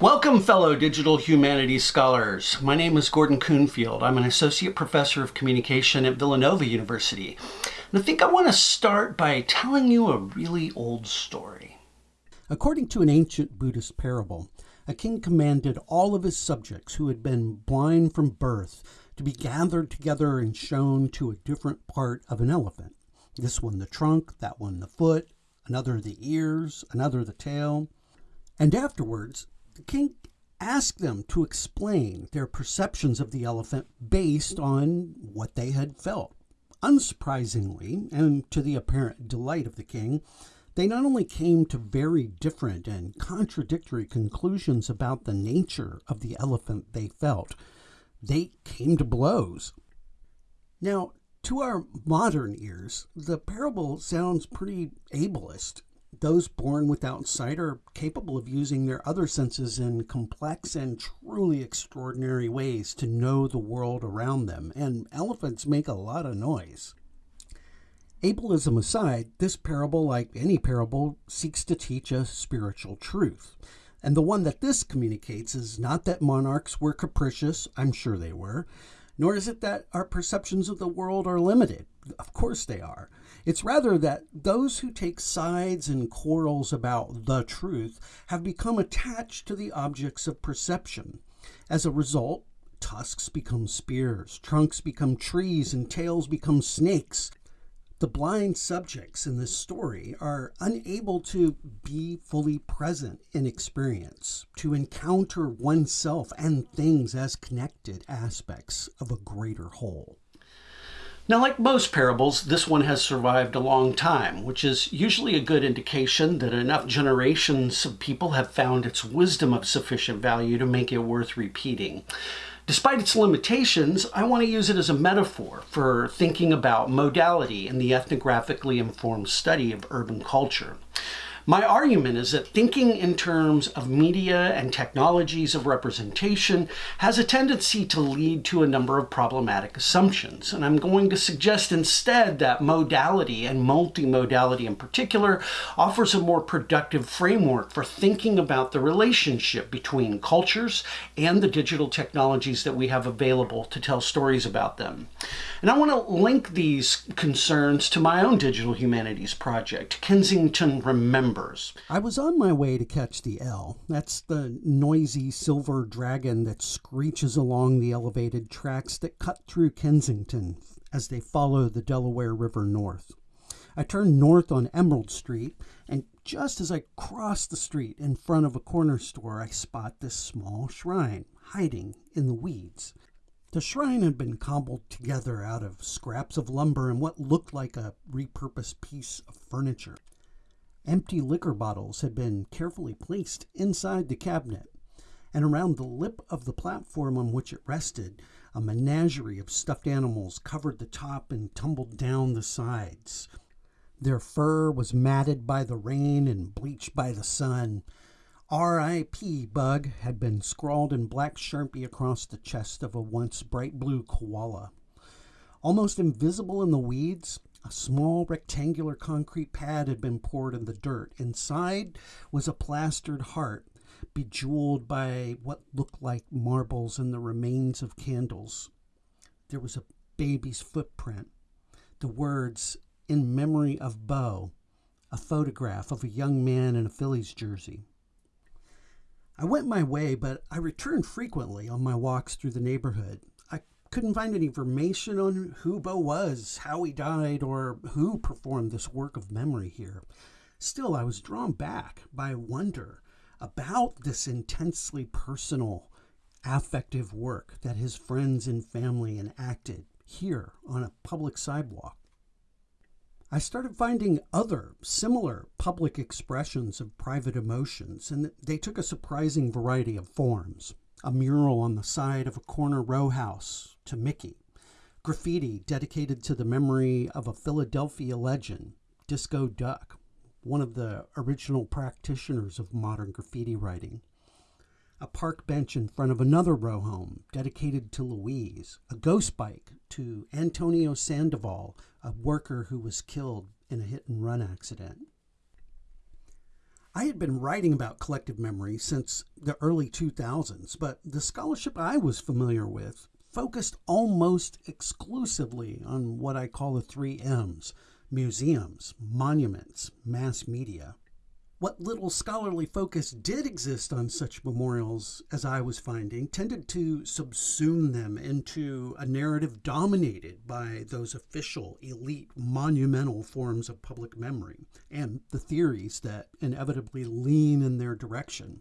Welcome, fellow digital humanities scholars. My name is Gordon Coonfield. I'm an associate professor of communication at Villanova University. And I think I want to start by telling you a really old story. According to an ancient Buddhist parable, a king commanded all of his subjects who had been blind from birth to be gathered together and shown to a different part of an elephant. This one the trunk, that one the foot, another the ears, another the tail. And afterwards, the king asked them to explain their perceptions of the elephant based on what they had felt. Unsurprisingly, and to the apparent delight of the king, they not only came to very different and contradictory conclusions about the nature of the elephant they felt, they came to blows. Now, to our modern ears, the parable sounds pretty ableist those born without sight are capable of using their other senses in complex and truly extraordinary ways to know the world around them, and elephants make a lot of noise. Ableism aside, this parable, like any parable, seeks to teach a spiritual truth. And the one that this communicates is not that monarchs were capricious, I'm sure they were, nor is it that our perceptions of the world are limited. Of course they are. It's rather that those who take sides and quarrels about the truth have become attached to the objects of perception. As a result, tusks become spears, trunks become trees, and tails become snakes. The blind subjects in this story are unable to be fully present in experience, to encounter oneself and things as connected aspects of a greater whole. Now, like most parables, this one has survived a long time, which is usually a good indication that enough generations of people have found its wisdom of sufficient value to make it worth repeating. Despite its limitations, I want to use it as a metaphor for thinking about modality in the ethnographically informed study of urban culture. My argument is that thinking in terms of media and technologies of representation has a tendency to lead to a number of problematic assumptions. And I'm going to suggest instead that modality and multimodality in particular offers a more productive framework for thinking about the relationship between cultures and the digital technologies that we have available to tell stories about them. And I want to link these concerns to my own digital humanities project, Kensington Remember members. I was on my way to catch the L. That's the noisy silver dragon that screeches along the elevated tracks that cut through Kensington as they follow the Delaware River north. I turn north on Emerald Street, and just as I cross the street in front of a corner store, I spot this small shrine hiding in the weeds. The shrine had been cobbled together out of scraps of lumber and what looked like a repurposed piece of furniture. Empty liquor bottles had been carefully placed inside the cabinet, and around the lip of the platform on which it rested, a menagerie of stuffed animals covered the top and tumbled down the sides. Their fur was matted by the rain and bleached by the sun. R.I.P. Bug had been scrawled in black sharpie across the chest of a once bright blue koala. Almost invisible in the weeds, a small rectangular concrete pad had been poured in the dirt. Inside was a plastered heart, bejeweled by what looked like marbles and the remains of candles. There was a baby's footprint. The words, In memory of Bo, a photograph of a young man in a Phillies jersey. I went my way, but I returned frequently on my walks through the neighborhood couldn't find any information on who Bo was, how he died, or who performed this work of memory here. Still, I was drawn back by wonder about this intensely personal, affective work that his friends and family enacted here on a public sidewalk. I started finding other similar public expressions of private emotions, and they took a surprising variety of forms a mural on the side of a corner row house to Mickey, graffiti dedicated to the memory of a Philadelphia legend, Disco Duck, one of the original practitioners of modern graffiti writing, a park bench in front of another row home dedicated to Louise, a ghost bike to Antonio Sandoval, a worker who was killed in a hit and run accident. I had been writing about collective memory since the early 2000s, but the scholarship I was familiar with focused almost exclusively on what I call the three M's museums, monuments, mass media. What little scholarly focus did exist on such memorials, as I was finding, tended to subsume them into a narrative dominated by those official, elite, monumental forms of public memory and the theories that inevitably lean in their direction.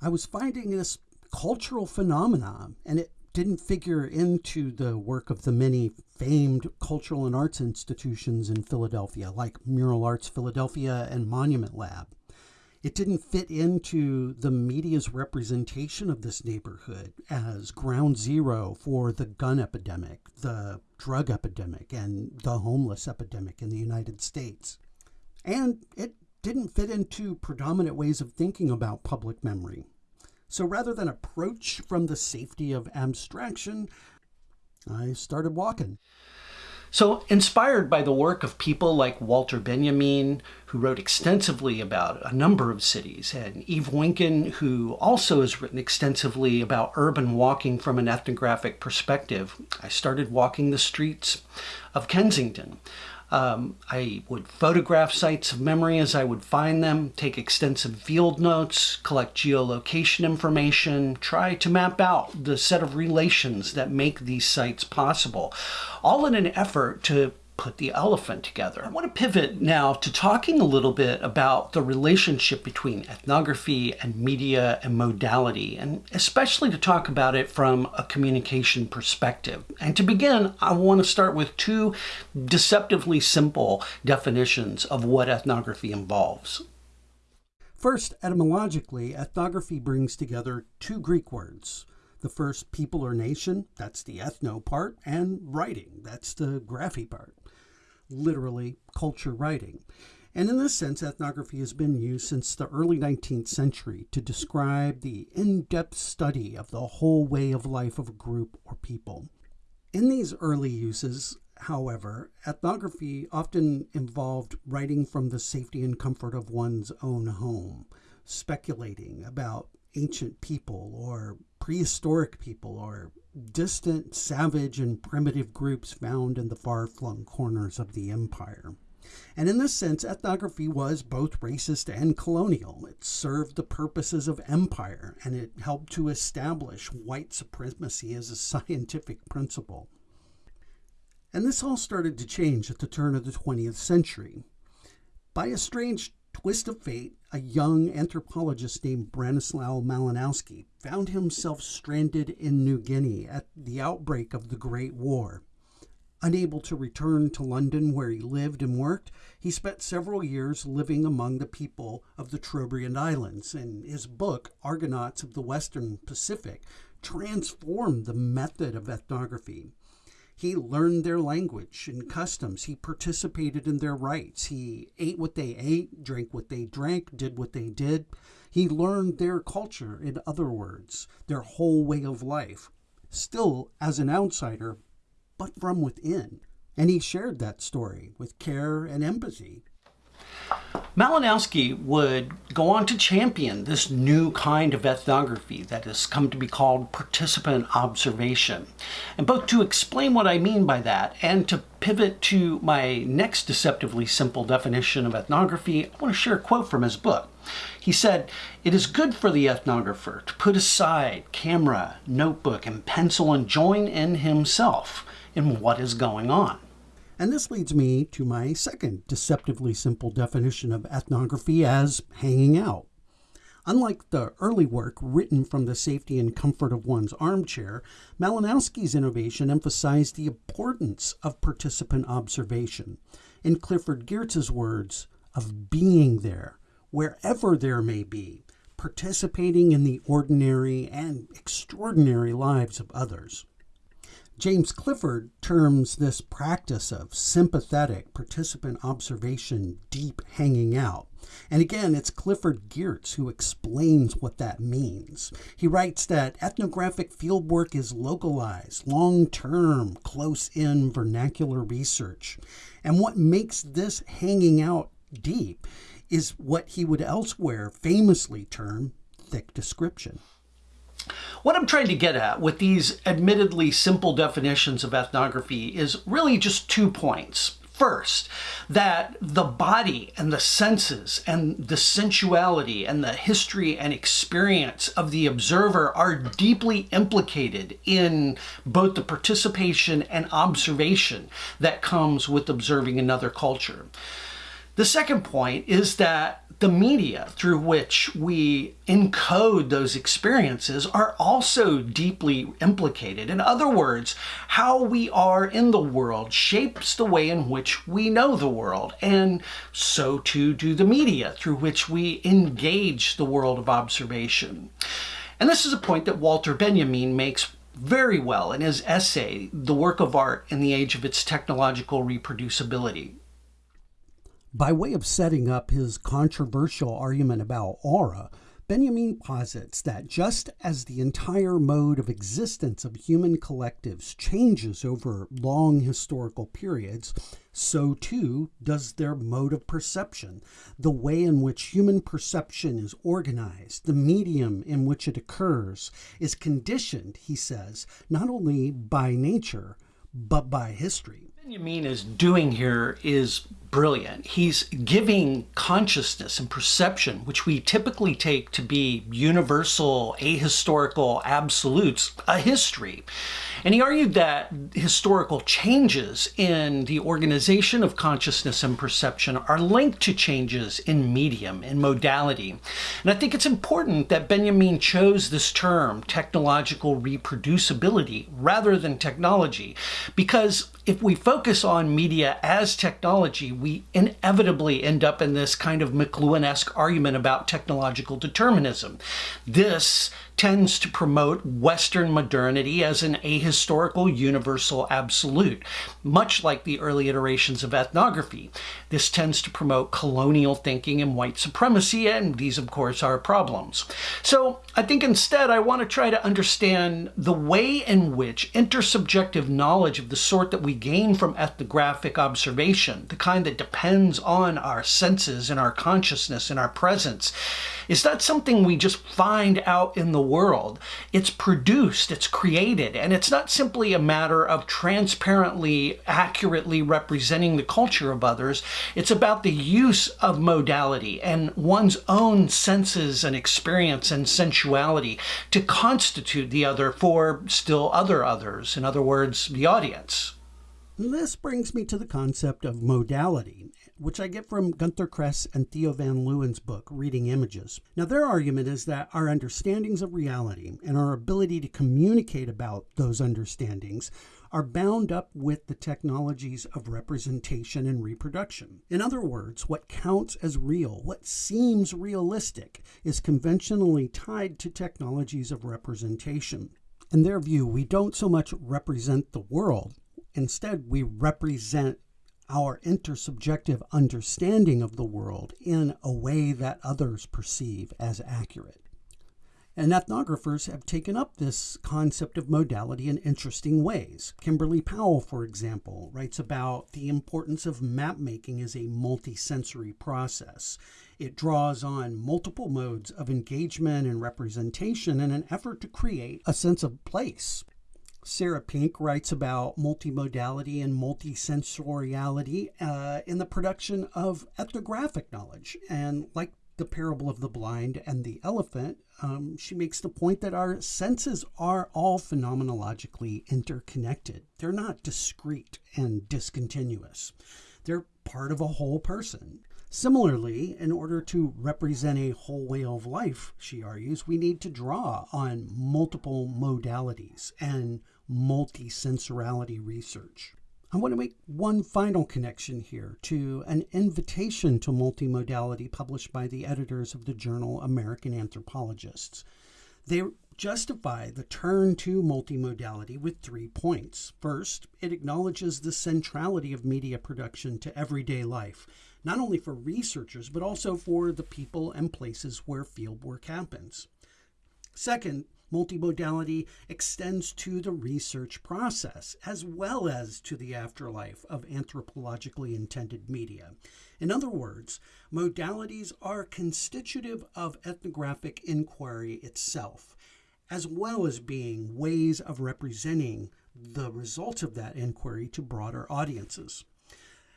I was finding this cultural phenomenon, and it didn't figure into the work of the many famed cultural and arts institutions in Philadelphia, like Mural Arts Philadelphia and Monument Lab. It didn't fit into the media's representation of this neighborhood as ground zero for the gun epidemic, the drug epidemic, and the homeless epidemic in the United States. And it didn't fit into predominant ways of thinking about public memory. So rather than approach from the safety of abstraction, I started walking. So, inspired by the work of people like Walter Benjamin, who wrote extensively about a number of cities, and Yves Winkin, who also has written extensively about urban walking from an ethnographic perspective, I started walking the streets of Kensington. Um, I would photograph sites of memory as I would find them, take extensive field notes, collect geolocation information, try to map out the set of relations that make these sites possible, all in an effort to put the elephant together. I want to pivot now to talking a little bit about the relationship between ethnography and media and modality, and especially to talk about it from a communication perspective. And to begin, I want to start with two deceptively simple definitions of what ethnography involves. First, etymologically, ethnography brings together two Greek words. The first, people or nation, that's the ethno part, and writing, that's the graphy part literally culture writing. And in this sense, ethnography has been used since the early 19th century to describe the in depth study of the whole way of life of a group or people. In these early uses, however, ethnography often involved writing from the safety and comfort of one's own home, speculating about ancient people or prehistoric people or distant, savage, and primitive groups found in the far flung corners of the empire. And in this sense, ethnography was both racist and colonial. It served the purposes of empire and it helped to establish white supremacy as a scientific principle. And this all started to change at the turn of the 20th century. By a strange twist of fate, a young anthropologist named Bronislaw Malinowski found himself stranded in New Guinea at the outbreak of the Great War. Unable to return to London where he lived and worked, he spent several years living among the people of the Trobriand Islands, and his book, Argonauts of the Western Pacific, transformed the method of ethnography. He learned their language and customs. He participated in their rites. He ate what they ate, drank what they drank, did what they did. He learned their culture, in other words, their whole way of life, still as an outsider, but from within. And he shared that story with care and empathy. Malinowski would go on to champion this new kind of ethnography that has come to be called participant observation. And both to explain what I mean by that and to pivot to my next deceptively simple definition of ethnography, I want to share a quote from his book. He said, It is good for the ethnographer to put aside camera, notebook, and pencil and join in himself in what is going on. And this leads me to my second deceptively simple definition of ethnography as hanging out. Unlike the early work written from the safety and comfort of one's armchair, Malinowski's innovation emphasized the importance of participant observation. In Clifford Geertz's words, of being there, wherever there may be, participating in the ordinary and extraordinary lives of others. James Clifford terms this practice of sympathetic participant observation deep hanging out. And again, it's Clifford Geertz who explains what that means. He writes that ethnographic fieldwork is localized, long term, close in vernacular research. And what makes this hanging out deep is what he would elsewhere famously term thick description. What I'm trying to get at with these admittedly simple definitions of ethnography is really just two points. First, that the body and the senses and the sensuality and the history and experience of the observer are deeply implicated in both the participation and observation that comes with observing another culture. The second point is that the media through which we encode those experiences are also deeply implicated. In other words, how we are in the world shapes the way in which we know the world, and so too do the media through which we engage the world of observation. And this is a point that Walter Benjamin makes very well in his essay, The Work of Art in the Age of Its Technological Reproducibility. By way of setting up his controversial argument about aura, Benjamin posits that just as the entire mode of existence of human collectives changes over long historical periods, so too does their mode of perception. The way in which human perception is organized, the medium in which it occurs, is conditioned, he says, not only by nature, but by history. Benjamin is doing here is brilliant. He's giving consciousness and perception, which we typically take to be universal, ahistorical absolutes, a history. And he argued that historical changes in the organization of consciousness and perception are linked to changes in medium and modality. And I think it's important that Benjamin chose this term, technological reproducibility, rather than technology, because if we focus on media as technology, we inevitably end up in this kind of McLuhan-esque argument about technological determinism. This tends to promote Western modernity as an ahistorical universal absolute, much like the early iterations of ethnography. This tends to promote colonial thinking and white supremacy, and these, of course, are problems. So I think instead I want to try to understand the way in which intersubjective knowledge of the sort that we gain from ethnographic observation, the kind that depends on our senses and our consciousness and our presence, is that something we just find out in the world. It's produced, it's created, and it's not simply a matter of transparently, accurately representing the culture of others. It's about the use of modality and one's own senses and experience and sensuality to constitute the other for still other others, in other words, the audience. This brings me to the concept of modality which I get from Gunther Kress and Theo van Leeuwen's book, Reading Images. Now, their argument is that our understandings of reality and our ability to communicate about those understandings are bound up with the technologies of representation and reproduction. In other words, what counts as real, what seems realistic, is conventionally tied to technologies of representation. In their view, we don't so much represent the world, instead, we represent our intersubjective understanding of the world in a way that others perceive as accurate. And ethnographers have taken up this concept of modality in interesting ways. Kimberly Powell, for example, writes about the importance of map making as a multisensory process. It draws on multiple modes of engagement and representation in an effort to create a sense of place Sarah Pink writes about multimodality and multisensoriality uh, in the production of ethnographic knowledge. And like the parable of the blind and the elephant, um, she makes the point that our senses are all phenomenologically interconnected. They're not discrete and discontinuous, they're part of a whole person. Similarly, in order to represent a whole way of life, she argues, we need to draw on multiple modalities and multisensorality research. I want to make one final connection here to an invitation to multimodality published by the editors of the journal American Anthropologists. They justify the turn to multimodality with three points. First, it acknowledges the centrality of media production to everyday life, not only for researchers, but also for the people and places where fieldwork happens. Second, Multimodality extends to the research process as well as to the afterlife of anthropologically intended media. In other words, modalities are constitutive of ethnographic inquiry itself, as well as being ways of representing the results of that inquiry to broader audiences.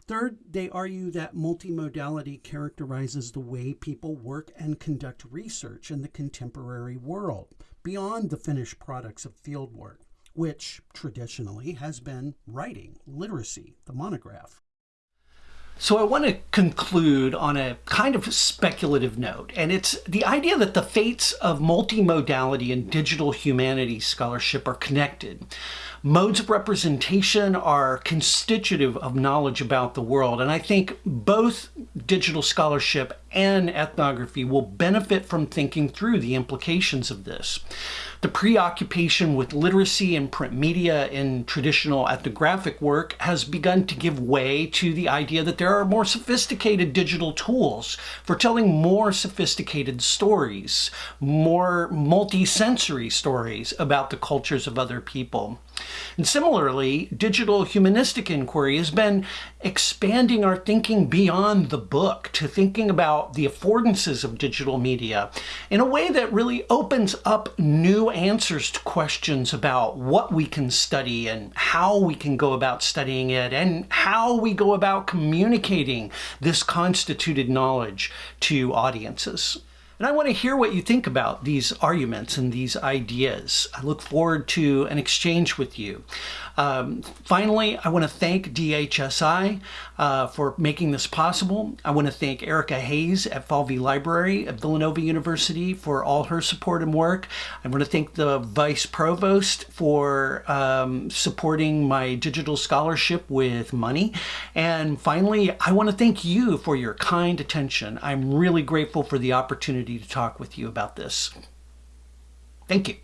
Third, they argue that multimodality characterizes the way people work and conduct research in the contemporary world, beyond the finished products of fieldwork, which traditionally has been writing, literacy, the monograph. So I want to conclude on a kind of speculative note, and it's the idea that the fates of multimodality and digital humanities scholarship are connected. Modes of representation are constitutive of knowledge about the world, and I think both digital scholarship and ethnography will benefit from thinking through the implications of this. The preoccupation with literacy and print media in traditional ethnographic work has begun to give way to the idea that there are more sophisticated digital tools for telling more sophisticated stories, more multi-sensory stories about the cultures of other people. And similarly, digital humanistic inquiry has been expanding our thinking beyond the book to thinking about the affordances of digital media in a way that really opens up new answers to questions about what we can study and how we can go about studying it and how we go about communicating this constituted knowledge to audiences. And I want to hear what you think about these arguments and these ideas. I look forward to an exchange with you. Um, finally, I want to thank DHSI uh, for making this possible. I want to thank Erica Hayes at Falvey Library at Villanova University for all her support and work. I want to thank the Vice Provost for um, supporting my digital scholarship with money. And finally, I want to thank you for your kind attention. I'm really grateful for the opportunity to talk with you about this. Thank you.